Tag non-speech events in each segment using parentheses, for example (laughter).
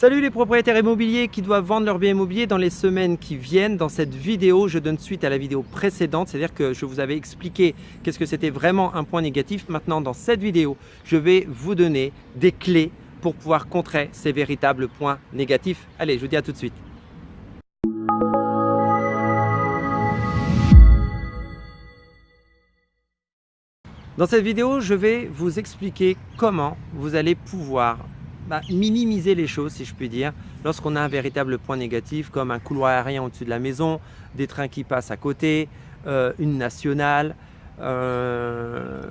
Salut les propriétaires immobiliers qui doivent vendre leur bien immobilier dans les semaines qui viennent. Dans cette vidéo, je donne suite à la vidéo précédente, c'est-à-dire que je vous avais expliqué qu'est-ce que c'était vraiment un point négatif. Maintenant, dans cette vidéo, je vais vous donner des clés pour pouvoir contrer ces véritables points négatifs. Allez, je vous dis à tout de suite. Dans cette vidéo, je vais vous expliquer comment vous allez pouvoir bah, minimiser les choses, si je puis dire, lorsqu'on a un véritable point négatif comme un couloir aérien au-dessus de la maison, des trains qui passent à côté, euh, une nationale, euh,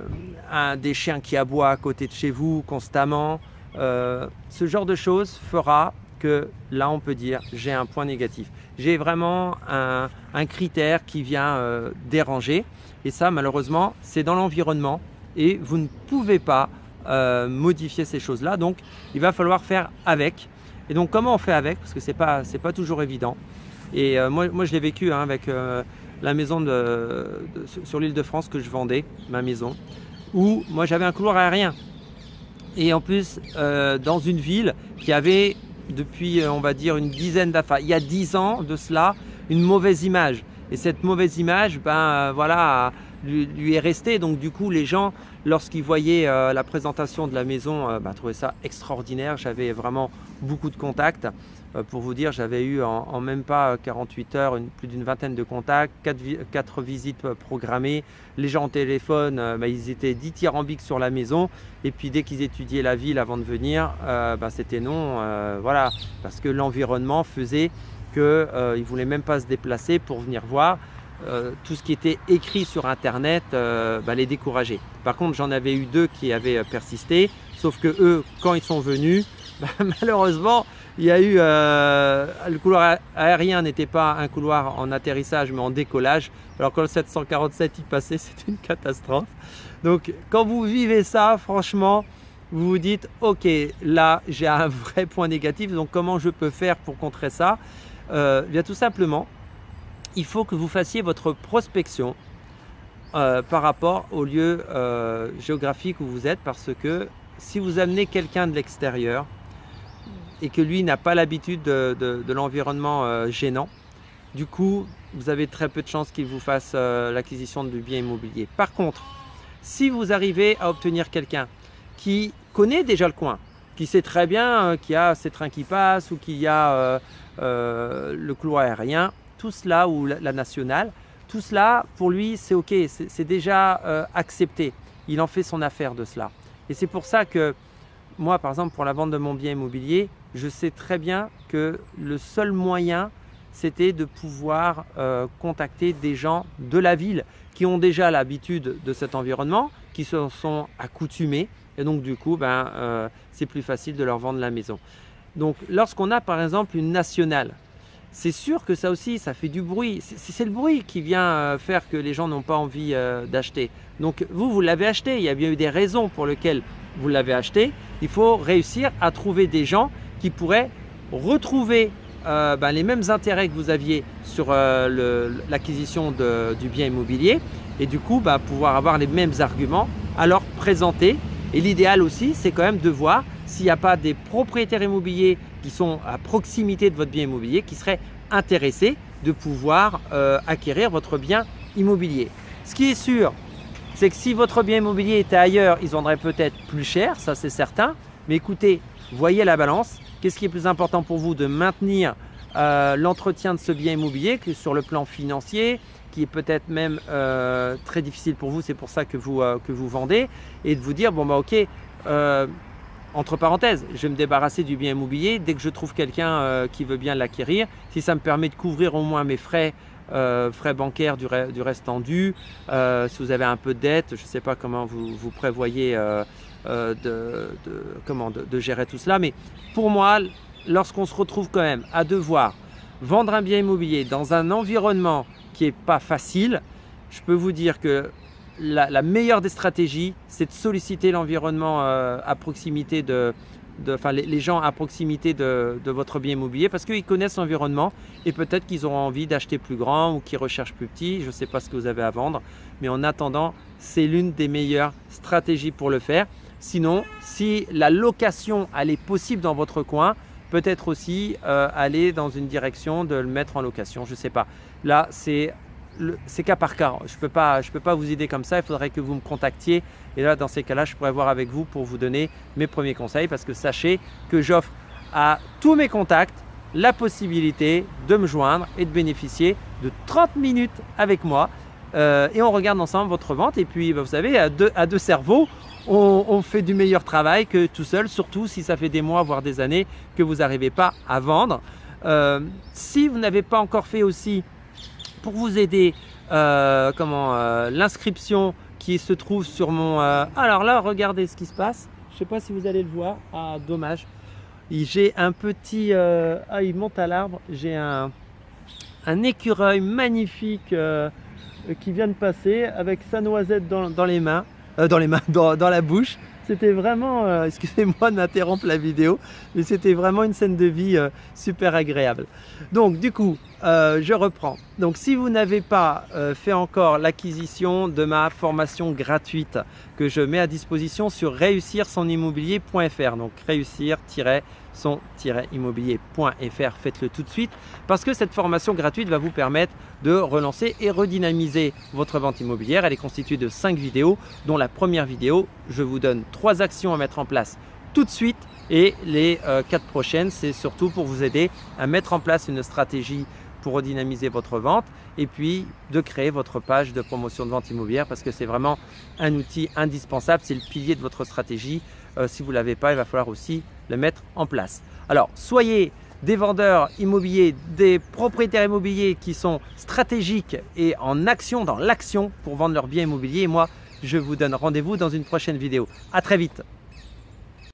un, des chiens qui aboient à côté de chez vous constamment. Euh, ce genre de choses fera que là, on peut dire j'ai un point négatif. J'ai vraiment un, un, critère qui vient déranger et ça, malheureusement, c'est dans l'environnement et vous ne pouvez pas euh, modifier ces choses-là. Donc, il va falloir faire avec. Et donc, comment on fait avec? Parce que ce n'est pas, pas toujours évident. Et euh, moi, moi, je l'ai vécu hein, avec euh, la maison de, sur l'île de France que je vendais, ma maison, où moi, j'avais un couloir aérien. Et en plus, dans une ville qui avait, depuis, on va dire, une dizaine d'affaires, il y a dix ans de cela, une mauvaise image. Et cette mauvaise image, ben voilà, lui, est restée. Donc du coup, les gens, lorsqu'ils voyaient euh, la présentation de la maison, euh, ben, trouvaient ça extraordinaire. J'avais vraiment beaucoup de contacts. Euh, pour vous dire, j'avais eu en, même pas 48 heures plus d'une vingtaine de contacts, 4, visites programmées. Les gens au téléphone, ben, ils étaient dithyrambiques sur la maison. Et puis dès qu'ils étudiaient la ville avant de venir, ben, c'était non. voilà, parce que l'environnement faisait qu'ils euh, ne voulaient même pas se déplacer pour venir voir. Euh, tout ce qui était écrit sur internet euh, bah, les décourageait. Par contre j'en avais eu deux qui avaient persisté, sauf que eux quand ils sont venus, (laughs) bah, malheureusement il y a eu le couloir aérien n'était pas un couloir en atterrissage mais en décollage. Alors quand le 747 y passait (laughs) c'était une catastrophe. Donc quand vous vivez ça franchement vous vous dites ok là j'ai un (laughs) vrai point négatif donc comment je peux faire pour contrer ça? Euh, bien tout simplement, il faut que vous fassiez votre prospection euh, par rapport au lieu euh, géographique où vous êtes parce que si vous amenez quelqu'un de l'extérieur et que lui n'a pas l'habitude de, l'environnement gênant, du coup, vous avez très peu de chances qu'il vous fasse l'acquisition du bien immobilier. Par contre, si vous arrivez à obtenir quelqu'un qui connaît déjà le coin, qui sait très bien qu'il y a ces trains qui passent ou qu'il y a euh, le couloir aérien, tout cela, ou la, nationale, tout cela, pour lui, c'est OK, c'est déjà euh, accepté. Il en fait son affaire de cela. Et c'est pour ça que moi, par exemple, pour la vente de mon bien immobilier, je sais très bien que le seul moyen, c'était de pouvoir euh, contacter des gens de la ville qui ont déjà l'habitude de cet environnement, qui se sont accoutumés. Et donc, du coup, ben, c'est plus facile de leur vendre la maison. Donc lorsqu'on a par exemple une nationale, c'est sûr que ça aussi, ça fait du bruit. C'est le bruit qui vient euh, faire que les gens n'ont pas envie euh, d'acheter. Donc vous, vous l'avez acheté. Il y a bien eu des raisons pour lesquelles vous l'avez acheté. Il faut réussir à trouver des gens qui pourraient retrouver euh, ben, les mêmes intérêts que vous aviez sur l'acquisition du bien immobilier et du coup ben, pouvoir avoir les mêmes arguments à leur présenter. Et l'idéal aussi, c'est quand même de voir s'il n'y a pas des propriétaires immobiliers qui sont à proximité de votre bien immobilier qui seraient intéressés de pouvoir euh, acquérir votre bien immobilier. Ce qui est sûr, c'est que si votre bien immobilier était ailleurs, ils vendraient peut-être plus cher, ça c'est certain. Mais écoutez, voyez la balance. Qu'est-ce qui est plus important pour vous de maintenir euh, l'entretien de ce bien immobilier que sur le plan financier, qui est peut-être même euh, très difficile pour vous, c'est pour ça que vous, que vous vendez, et de vous dire, bon bah ok, entre parenthèses, je vais me débarrasser du bien immobilier dès que je trouve quelqu'un euh, qui veut bien l'acquérir. Si ça me permet de couvrir au moins mes frais, euh, frais bancaires du, du restant dû, euh, si vous avez un peu de dette, je ne sais pas comment vous, vous prévoyez de, comment, de, gérer tout cela. Mais pour moi, lorsqu'on se retrouve quand même à devoir vendre un bien immobilier dans un environnement qui n'est pas facile, je peux vous dire que la, meilleure des stratégies, c'est de solliciter l'environnement euh, à proximité de, enfin les, gens à proximité de, votre bien immobilier parce qu'ils connaissent l'environnement et peut-être qu'ils auront envie d'acheter plus grand ou qu'ils recherchent plus petit. Je ne sais pas ce que vous avez à vendre, mais en attendant, c'est l'une des meilleures stratégies pour le faire. Sinon, si la location elle est possible dans votre coin, peut-être aussi euh, aller dans une direction de le mettre en location, je ne sais pas. Là, c'est cas par cas. Je ne peux, pas, vous aider comme ça, il faudrait que vous me contactiez. Et là, dans ces cas-là, je pourrais voir avec vous pour vous donner mes premiers conseils. Parce que sachez que j'offre à tous mes contacts la possibilité de me joindre et de bénéficier de 30 minutes avec moi. Euh, et on regarde ensemble votre vente. Et puis bah, vous savez à deux, à deux cerveaux on, fait du meilleur travail que tout seul. Surtout si ça fait des mois voire des années que vous n'arrivez pas à vendre. Euh, si vous n'avez pas encore fait aussi pour vous aider euh, comment l'inscription qui se trouve sur mon alors là regardez ce qui se passe. Je ne sais pas si vous allez le voir. Ah dommage. J'ai un petit ah il monte à l'arbre. J'ai un, un écureuil magnifique euh, qui vient de passer avec sa noisette dans, les mains, euh, dans les mains, dans, la bouche. C'était vraiment, euh, (laughs) excusez-moi d'interrompre la vidéo, mais c'était vraiment une scène de vie super agréable. Donc du coup, je reprends. Donc si vous n'avez pas fait encore l'acquisition de ma formation gratuite que je mets à disposition sur réussir son immobilier.fr, donc réussir son-immobilier.fr, faites-le tout de suite parce que cette formation gratuite va vous permettre de relancer et redynamiser votre vente immobilière. Elle est constituée de 5 vidéos dont la première vidéo, je vous donne 3 actions à mettre en place tout de suite et les 4 euh, prochaines, c'est surtout pour vous aider à mettre en place une stratégie pour redynamiser votre vente et puis de créer votre page de promotion de vente immobilière parce que c'est vraiment un outil indispensable, c'est le pilier de votre stratégie. Euh, si vous ne l'avez pas, il va falloir aussi le mettre en place. Alors, soyez des vendeurs immobiliers, des propriétaires immobiliers qui sont stratégiques et en action, dans l'action pour vendre leurs biens immobiliers. Et moi, je vous donne rendez-vous dans une prochaine vidéo. À très vite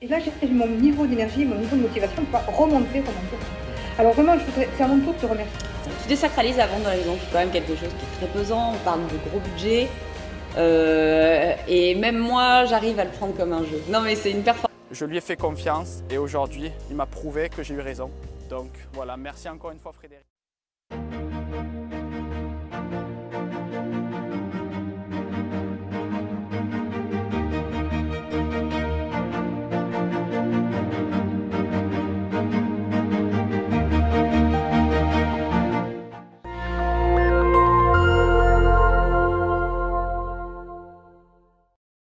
Et là, j'ai mon niveau d'énergie, mon niveau de motivation pour remonter, remonter. Alors vraiment, je voudrais faire mon tour de te remercier. Tu désacralises la vente dans les banques, c'est quand même quelque chose qui est très pesant, on parle de gros budget. Euh, et même moi, j'arrive à le prendre comme un jeu. Non mais c'est une performance. Je lui ai fait confiance et aujourd'hui, il m'a prouvé que j'ai eu raison. Donc voilà, merci encore une fois Frédéric.